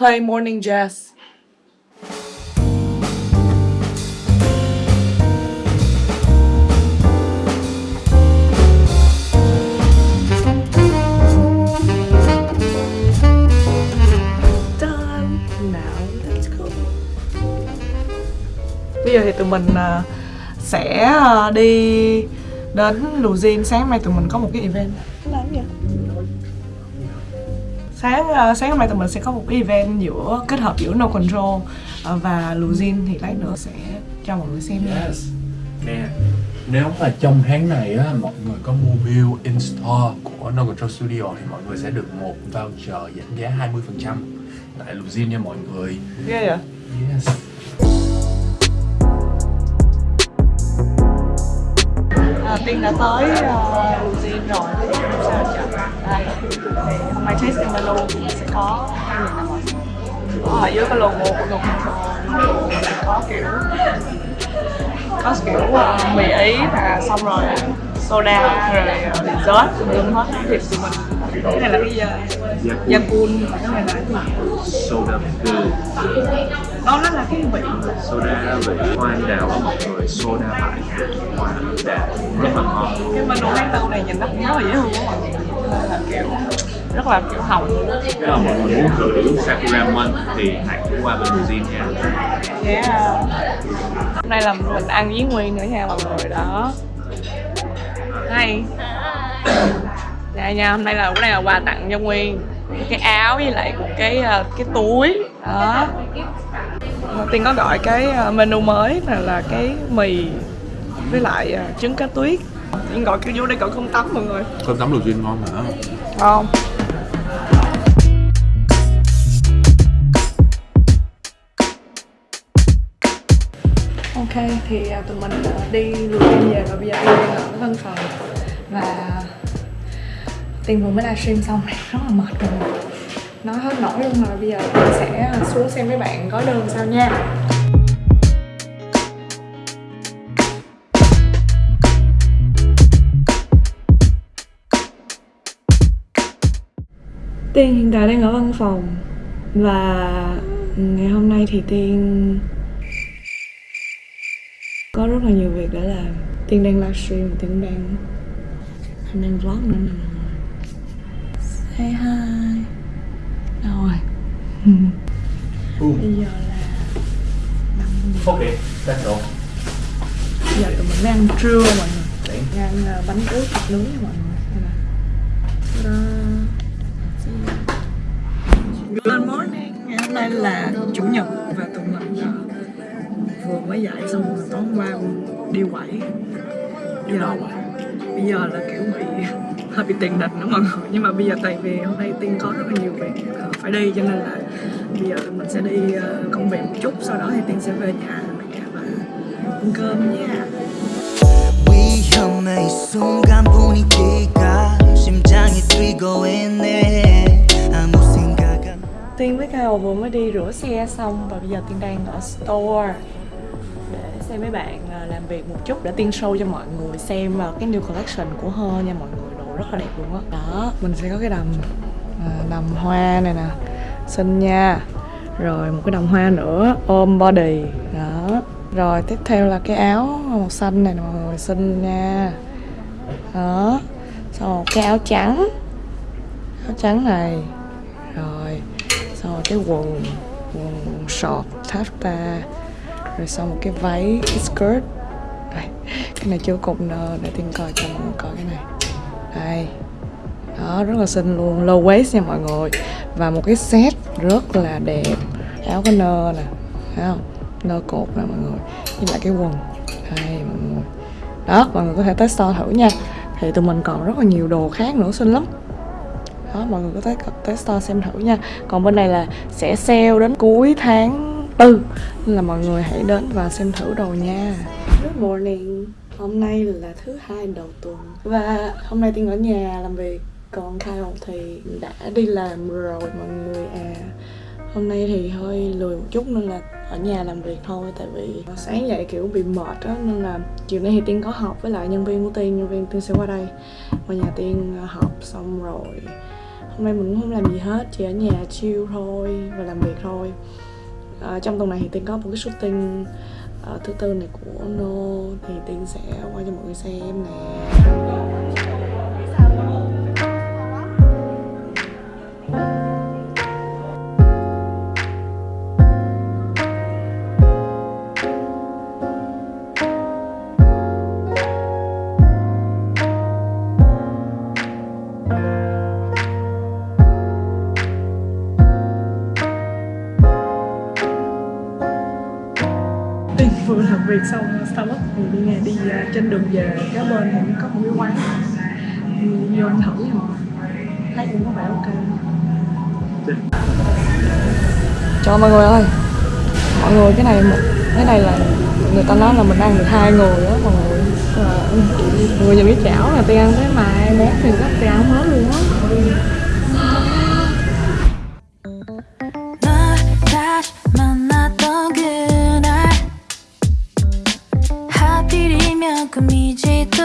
play morning jazz. Done. Now let's go. Bây giờ thì tụi mình à, sẽ à, đi đến Luzin sáng mai tụi mình có một cái event. Sáng uh, sáng hôm nay tụi mình sẽ có một cái event giữa kết hợp giữa No Control uh, và Luzin thì lát nữa sẽ cho mọi người xem nha. Yes. Nè, nếu mà trong tháng này á, mọi người có mua bill in store của No Control Studio thì mọi người sẽ được một voucher giảm giá 20% tại Luzin nha mọi người. Ghê vậy? Yes. À, Tiên đã tới ờ, uh, Luzin rồi. Thì không sao chậm đây. Thì hôm nay tasting menu sẽ có hai nghìn năm ở dưới cái logo của No Control sẽ có kiểu có kiểu uh, mì ý và xong rồi soda rồi dessert tùm lum hết. Thì tụi mình cái này là cái gì Yakun này là cái gì soda blue đó nó là cái vị soda vị hoa anh đào á mọi người. Soda tại hoa anh đào. Rất là ngon. Cái menu quán tàu này nhìn nó cũng rất là dễ thương á mọi người. Là kiểu rất là kiểu hồng. Nếu mà mọi người muốn thử sakura mun thì hãy qua bên Brazil nha. Yeah. hôm nay là mình ăn với nguyên nữa nha mọi người. Đó. Hay dạ nha hôm nay là cái này là quà tặng cho nguyên. Cái áo với lại một cái ờ, cái túi. Đó. Tiên có gọi cái ờ, menu mới là là cái mì với lại ờ, trứng cá tuyết. Tiên gọi cái vô đây gọi không tắm mọi người. Cơm tấm Luzin ngon hả? không. Ok thì tụi mình đi luôn về và bây giờ đi ở văn phòng. Và Tiên vừa mới livestream xong rất là mệt rồi. Nói hết nổi luôn rồi bây giờ Tiên sẽ à, xuống xem mấy bạn có đơn sao nha. Tiên hiện tại đang ở văn phòng và ngày hôm nay thì Tiên có rất là nhiều việc để làm. Tiên đang livestream, Tiên đang Tiên đang vlog nữa. Say hi. Đâu rồi? Bây giờ là ok all Bây giờ tụi mình đang ăn trưa mọi người. Đang ăn ờ, bánh ướt thịt nướng nha mọi người. Đây nè. Ta-da. Good morning. Ngày hôm nay là Chủ nhật Và tụi mình ờ, vừa mới dậy xong rồi tối hôm qua đi quẩy. Bây giờ, bây giờ là kiểu bị hơi bị tiền địch nữa mọi người Nhưng mà bây giờ tại vì hôm nay Tiên có rất là nhiều việc ờ, phải đi Cho nên là bây giờ tụi mình sẽ đi ờ, công việc một chút Sau đó thì Tiên sẽ về nhà và ăn cơm nha 위험해 이 순간 분위기가 심장이 뛰고 있네 아무 생각 안 Tiên với Kyle vừa mới đi rửa xe xong và bây giờ Tiên đang ở store để xem mấy bạn à, làm việc một chút để Tiên show cho mọi người xem vào cái new collection của Her nha mọi người đồ rất là đẹp luôn á. Đó. Mình sẽ có cái đầm à, đầm hoa này nè xinh nha. Rồi một cái đầm hoa nữa ôm body. Đó. Rồi tiếp theo là cái áo màu xanh này nè mọi người xinh nha. Đó. Xong một cái áo trắng áo trắng này. Rồi xong rồi cái quần quần, quần short tafta rồi xong một cái váy cái skirt. Đây cái này chưa cột nơ để tiên coi cho mọi người coi cái này đây. Đó, rất là xinh luôn. Low waist nha mọi người. Và một cái set rất là đẹp. Áo có nơ nè. Thấy không? Nơ cột nè mọi người. Với lại cái quần. Đây, mọi người. Đó, mọi người có thể tới store thử nha. Thì tụi mình còn rất là nhiều đồ khác nữa, xinh lắm. Đó, mọi người có thể tới store xem thử nha. Còn bên này là sẽ sale đến cuối tháng tư. Nên là mọi người hãy đến và xem thử đồ nha. Good morning hôm nay là thứ hai đầu tuần. Và hôm nay tiên ở nhà làm việc còn Kyle thì đã đi làm rồi mọi người à. Hôm nay thì hơi lười một chút nên là ở nhà làm việc thôi tại vì sáng dậy kiểu bị mệt á nên là chiều nay thì tiên có họp với lại nhân viên của tiên nhân viên tiên sẽ qua đây. Qua nhà tiên à, họp xong rồi. Hôm nay mình cũng không làm gì hết chỉ ở nhà chill thôi và làm việc thôi. À, trong tuần này thì tiên có một cái shooting Ờ, uh, thứ tư này của No thì tiên sẽ quay cho mọi người xem nè. Tiên vừa làm việc xong Starbucks. Thì đi nghe, đi à, trên đường về kế bên thì có một cái quán. Thì vô ăn thử nha. Thấy cũng có vẻ ok. Cho mọi người ơi. Mọi người, cái này một- cái này là người ta nói là mình ăn được hai người á, mọi người. Mọi người nhìn cái chảo là tiên ăn cái mai, món thì rất tiên ăn hết luôn á. comida